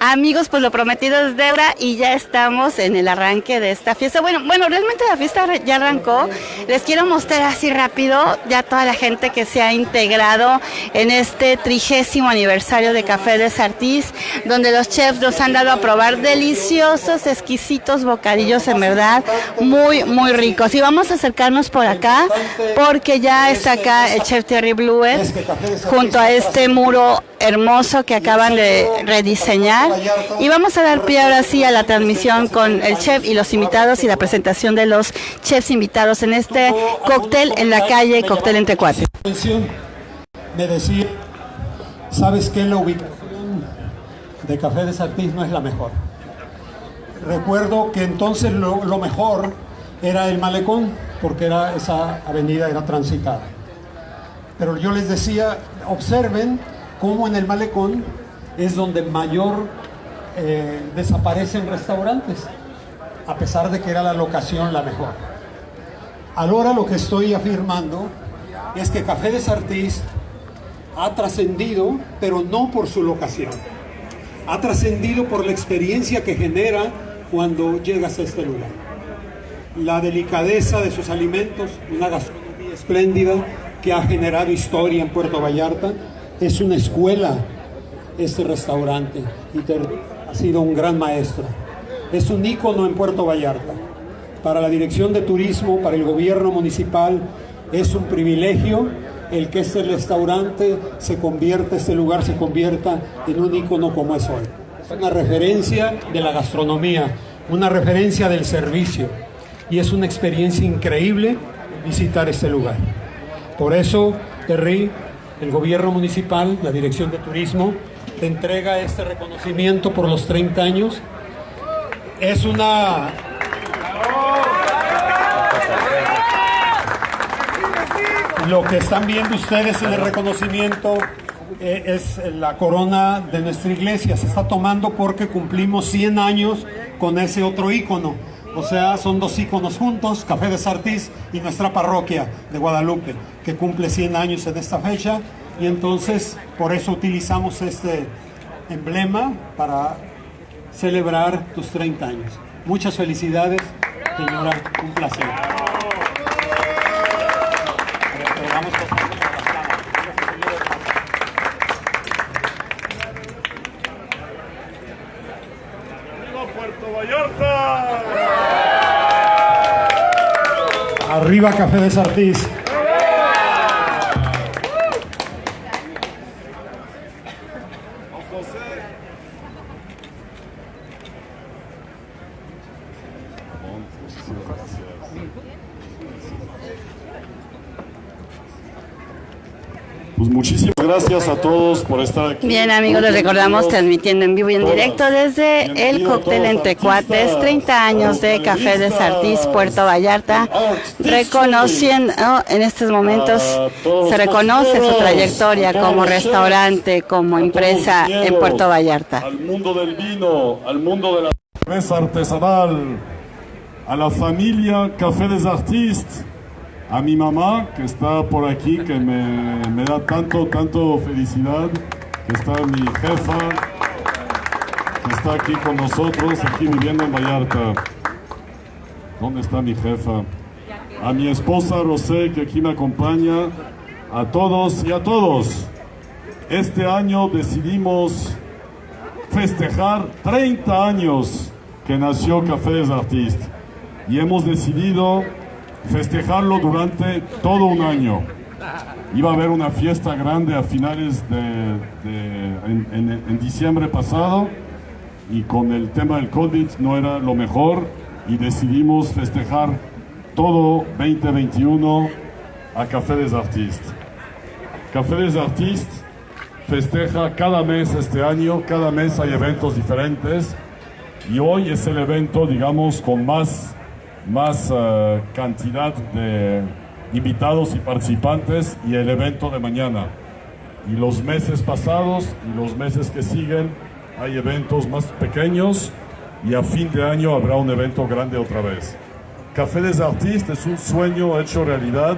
Amigos, pues lo prometido es deuda y ya estamos en el arranque de esta fiesta. Bueno, bueno, realmente la fiesta ya arrancó. Les quiero mostrar así rápido ya toda la gente que se ha integrado en este trigésimo aniversario de Café de Sartís, donde los chefs nos han dado a probar deliciosos, exquisitos bocadillos, en verdad, muy, muy ricos. Y vamos a acercarnos por acá, porque ya está acá el chef Terry Blue junto a este muro hermoso que acaban de rediseñar. Y vamos a dar pie ahora sí a la transmisión con el chef y los invitados y la presentación de los chefs invitados en este cóctel en la calle Cóctel entre cuatro. Me decía, ¿sabes qué? La ubicación de Café de Sartís no es la mejor. Recuerdo que entonces lo, lo mejor era el malecón, porque era, esa avenida era transitada. Pero yo les decía, observen cómo en el malecón es donde mayor eh, desaparecen restaurantes, a pesar de que era la locación la mejor. Ahora lo que estoy afirmando es que Café de Sartís ha trascendido, pero no por su locación. Ha trascendido por la experiencia que genera cuando llegas a este lugar. La delicadeza de sus alimentos, una gastronomía espléndida que ha generado historia en Puerto Vallarta, es una escuela este restaurante y ha sido un gran maestro. Es un ícono en Puerto Vallarta. Para la Dirección de Turismo, para el gobierno municipal, es un privilegio el que este restaurante se convierta, este lugar se convierta en un ícono como es hoy. Es una referencia de la gastronomía, una referencia del servicio y es una experiencia increíble visitar este lugar. Por eso, Terry, el gobierno municipal, la Dirección de Turismo, te entrega este reconocimiento por los 30 años. Es una... Lo que están viendo ustedes en el reconocimiento eh, es la corona de nuestra iglesia. Se está tomando porque cumplimos 100 años con ese otro ícono. O sea, son dos íconos juntos, Café de Sartís y nuestra parroquia de Guadalupe, que cumple 100 años en esta fecha. Y entonces, por eso utilizamos este emblema para celebrar tus 30 años. Muchas felicidades, señora, un placer. Arriba Café de Sartís. Gracias a todos por estar aquí. Bien amigos, les recordamos transmitiendo en vivo y en directo desde el cóctel entre cuates, 30 años de Café de Sartís, Puerto Vallarta, reconociendo en estos momentos, se reconoce su trayectoria como restaurante, como empresa en Puerto Vallarta. Al mundo del vino, al mundo de la cerveza artesanal, a la familia Café des Artistes, a mi mamá que está por aquí, que me, me, da tanto, tanto felicidad, que está mi jefa, que está aquí con nosotros, aquí viviendo en Vallarta. ¿Dónde está mi jefa? A mi esposa Rosé, que aquí me acompaña, a todos y a todos. Este año decidimos festejar 30 años que nació Café des Artistes y hemos decidido festejarlo durante todo un año. Iba a haber una fiesta grande a finales de, en, diciembre pasado y con el tema del COVID no era lo mejor y decidimos festejar todo 2021 a Café des Artistes. Café des Artistes festeja cada mes este año, cada mes hay eventos diferentes y hoy es el evento, digamos, con más más uh, cantidad de invitados y participantes y el evento de mañana. Y los meses pasados y los meses que siguen hay eventos más pequeños y a fin de año habrá un evento grande otra vez. Café des Artistes es un sueño hecho realidad,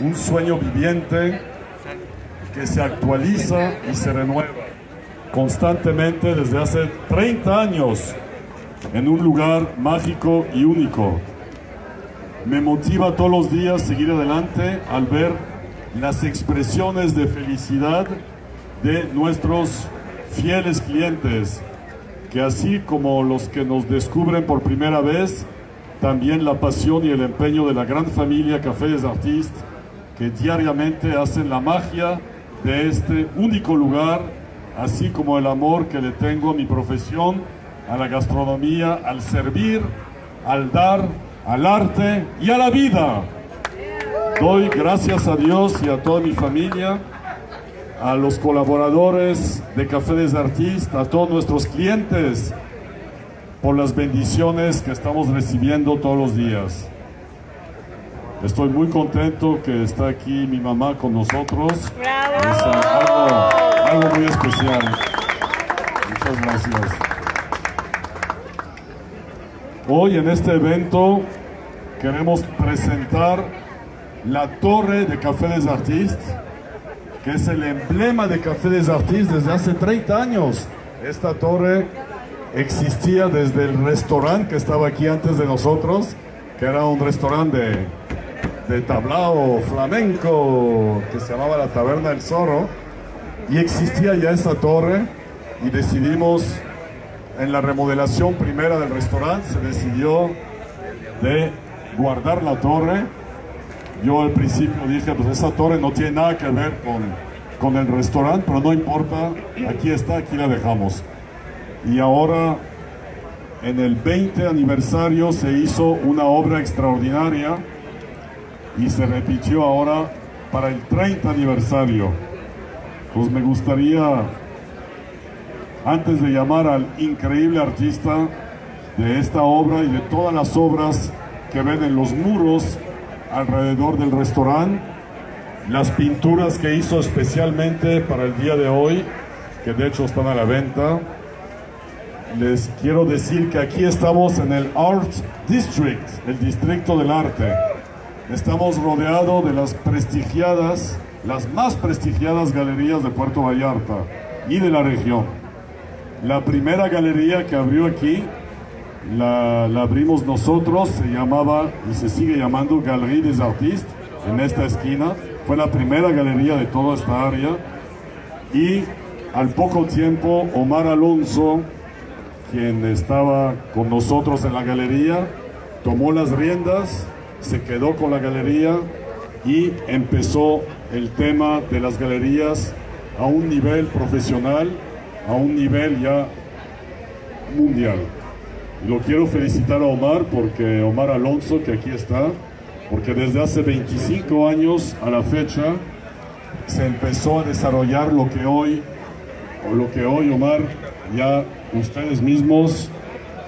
un sueño viviente que se actualiza y se renueva. constantemente desde hace 30 años en un lugar mágico y único. Me motiva todos los días seguir adelante al ver las expresiones de felicidad de nuestros fieles clientes, que así como los que nos descubren por primera vez, también la pasión y el empeño de la gran familia Café des Artistes, que diariamente hacen la magia de este único lugar, así como el amor que le tengo a mi profesión, a la gastronomía, al servir, al dar, al arte y a la vida. Doy gracias a Dios y a toda mi familia, a los colaboradores de Café des Artistes, a todos nuestros clientes, por las bendiciones que estamos recibiendo todos los días. Estoy muy contento que está aquí mi mamá con nosotros. Es algo, algo muy especial. Muchas gracias. Hoy en este evento queremos presentar la torre de Café des Artistes, que es el emblema de Café des Artistes desde hace 30 años. Esta torre existía desde el restaurante que estaba aquí antes de nosotros, que era un restaurante de, de tablao flamenco que se llamaba la Taberna del Zorro, y existía ya esa torre y decidimos en la remodelación primera del restaurante se decidió de guardar la torre. Yo al principio dije, pues esa torre no tiene nada que ver con, con el restaurante, pero no importa, aquí está, aquí la dejamos. Y ahora, en el 20 aniversario, se hizo una obra extraordinaria y se repitió ahora para el 30 aniversario. Pues me gustaría antes de llamar al increíble artista de esta obra y de todas las obras que ven en los muros alrededor del restaurante, las pinturas que hizo especialmente para el día de hoy, que de hecho están a la venta, les quiero decir que aquí estamos en el Art District, el distrito del arte. Estamos rodeados de las prestigiadas, las más prestigiadas galerías de Puerto Vallarta y de la región. La primera galería que abrió aquí la, abrimos nosotros, se llamaba y se sigue llamando Galerie des Artistes, en esta esquina. Fue la primera galería de toda esta área. Y al poco tiempo, Omar Alonso, quien estaba con nosotros en la galería, tomó las riendas, se quedó con la galería y empezó el tema de las galerías a un nivel profesional, a un nivel ya mundial. Y lo quiero felicitar a Omar, porque Omar Alonso, que aquí está, porque desde hace 25 años a la fecha se empezó a desarrollar lo que hoy, o lo que hoy Omar, ya ustedes mismos,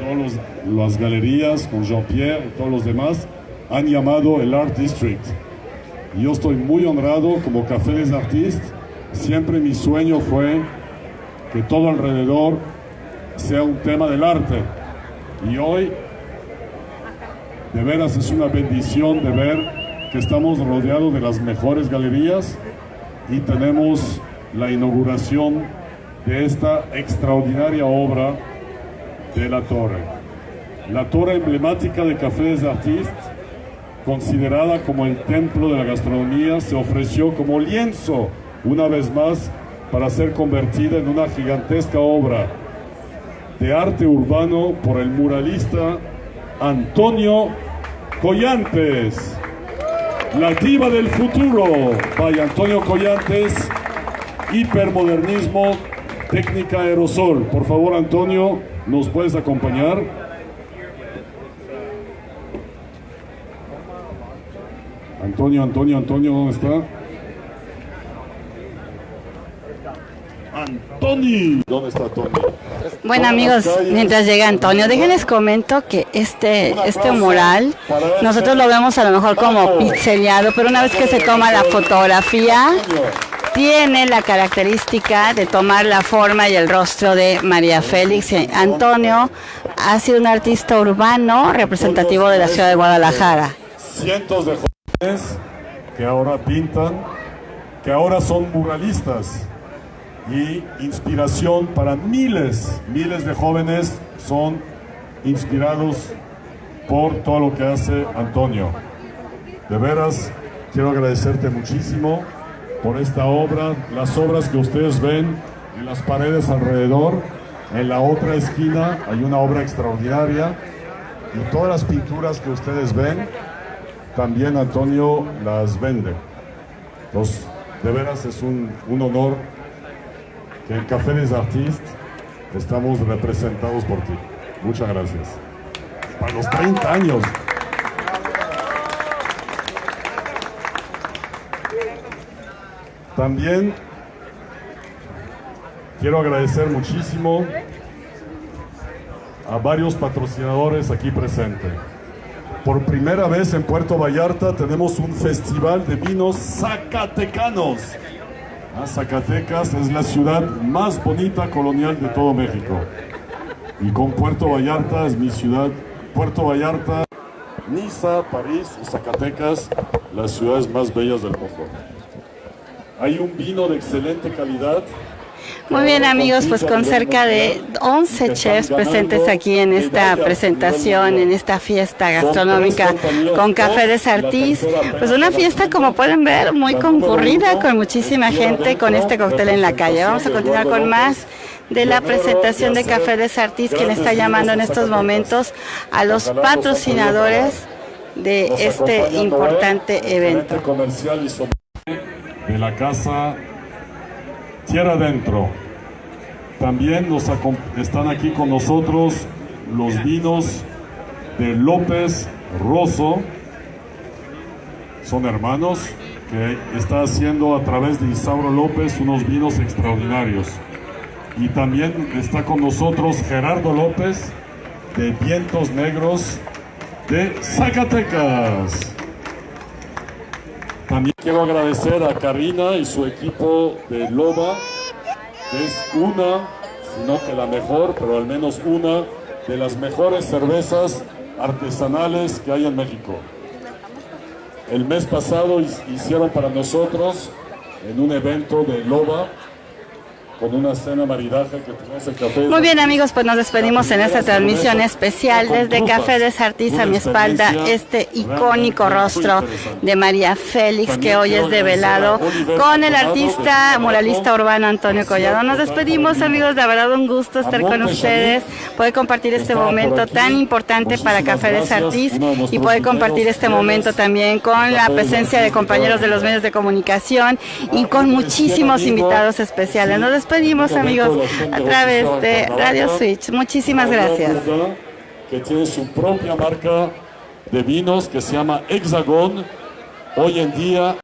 todas las galerías con Jean-Pierre y todos los demás, han llamado el Art District. Yo estoy muy honrado como Café des Artistes. Siempre mi sueño fue que todo alrededor sea un tema del arte. Y hoy, de veras, es una bendición de ver que estamos rodeados de las mejores galerías y tenemos la inauguración de esta extraordinaria obra de la torre. La torre emblemática de Café des Artistes, considerada como el templo de la gastronomía, se ofreció como lienzo, una vez más, para ser convertida en una gigantesca obra de arte urbano por el muralista Antonio Collantes. La diva del futuro, by Antonio Collantes, hipermodernismo, técnica aerosol. Por favor, Antonio, ¿nos puedes acompañar? Antonio, Antonio, Antonio, ¿dónde está? Antoni. ¿Dónde está Tony? Bueno amigos, mientras llega Antonio, déjenles comento que este, este mural, nosotros lo vemos a lo mejor como pixelado, pero una vez que se toma la fotografía, tiene la característica de tomar la forma y el rostro de María Félix. Antonio ha sido un artista urbano representativo de la ciudad de Guadalajara. Cientos de jóvenes que ahora pintan, que ahora son muralistas y inspiración para miles, miles de jóvenes son inspirados por todo lo que hace Antonio. De veras, quiero agradecerte muchísimo por esta obra, las obras que ustedes ven en las paredes alrededor. En la otra esquina hay una obra extraordinaria y todas las pinturas que ustedes ven, también Antonio las vende. Entonces, de veras es un, un honor en Café des Artistes estamos representados por ti. Muchas gracias. Para los 30 años. También quiero agradecer muchísimo a varios patrocinadores aquí presentes. Por primera vez en Puerto Vallarta tenemos un festival de vinos zacatecanos. Zacatecas es la ciudad más bonita colonial de todo México. Y con Puerto Vallarta es mi ciudad. Puerto Vallarta, Niza, París y Zacatecas, las ciudades más bellas del mundo. Hay un vino de excelente calidad muy bien amigos, pues con cerca de 11 chefs presentes aquí en esta presentación, en esta fiesta gastronómica con Café de Sartís, pues una fiesta como pueden ver muy concurrida con muchísima gente con este cóctel en la calle. Vamos a continuar con más de la presentación de Café de Sartís, quien está llamando en estos momentos a los patrocinadores de este importante evento. de la casa Tierra Adentro. También nos están aquí con nosotros los vinos de López Rosso. Son hermanos que está haciendo a través de Isauro López unos vinos extraordinarios. Y también está con nosotros Gerardo López de Vientos Negros de Zacatecas. Quiero agradecer a Karina y su equipo de Loba, que es una, sino que la mejor, pero al menos una de las mejores cervezas artesanales que hay en México. El mes pasado hicieron para nosotros en un evento de Loba con una cena maridaje que café. Muy bien amigos, pues nos despedimos en esta transmisión especial desde Café de Sartís a mi espalda, este icónico rostro de María Félix que hoy es develado con el artista muralista urbano Antonio Collado. Nos despedimos amigos, de verdad un gusto estar con ustedes, poder compartir este momento tan importante para Café de Sartís y poder compartir este momento también con la presencia de compañeros de los medios de comunicación y con muchísimos invitados especiales. Nos despedimos amigos a través de Radio Switch. Muchísimas gracias. Que tiene su propia marca de vinos que se llama Hexagon. Hoy en día